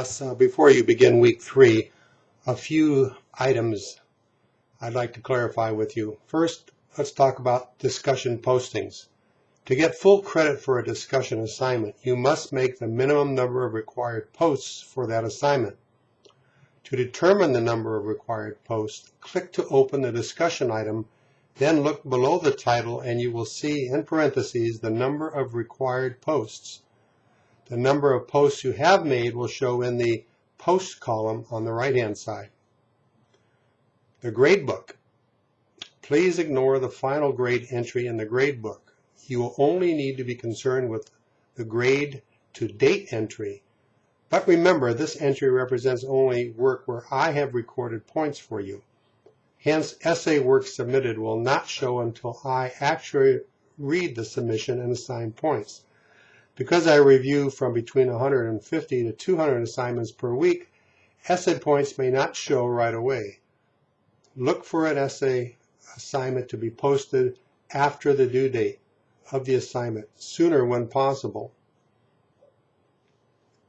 Uh, before you begin week three, a few items I'd like to clarify with you. First, let's talk about discussion postings. To get full credit for a discussion assignment, you must make the minimum number of required posts for that assignment. To determine the number of required posts, click to open the discussion item, then look below the title and you will see in parentheses the number of required posts. The number of posts you have made will show in the Post column on the right-hand side. The gradebook. Please ignore the final grade entry in the gradebook. You will only need to be concerned with the grade to date entry. But remember, this entry represents only work where I have recorded points for you. Hence, essay work submitted will not show until I actually read the submission and assign points. Because I review from between 150 to 200 assignments per week, essay points may not show right away. Look for an essay assignment to be posted after the due date of the assignment, sooner when possible.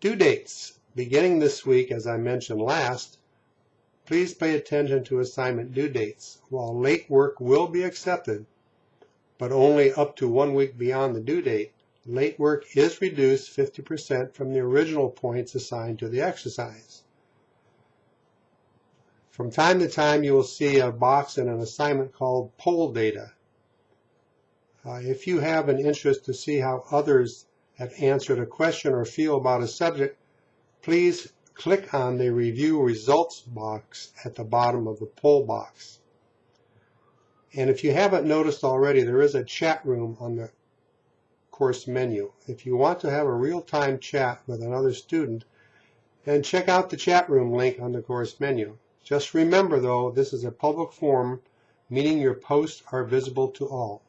Due dates. Beginning this week, as I mentioned last, please pay attention to assignment due dates. While late work will be accepted, but only up to one week beyond the due date, late work is reduced 50% from the original points assigned to the exercise. From time to time, you will see a box in an assignment called poll data. Uh, if you have an interest to see how others have answered a question or feel about a subject, please click on the review results box at the bottom of the poll box. And if you haven't noticed already, there is a chat room on the course menu. If you want to have a real-time chat with another student, then check out the chat room link on the course menu. Just remember though, this is a public forum, meaning your posts are visible to all.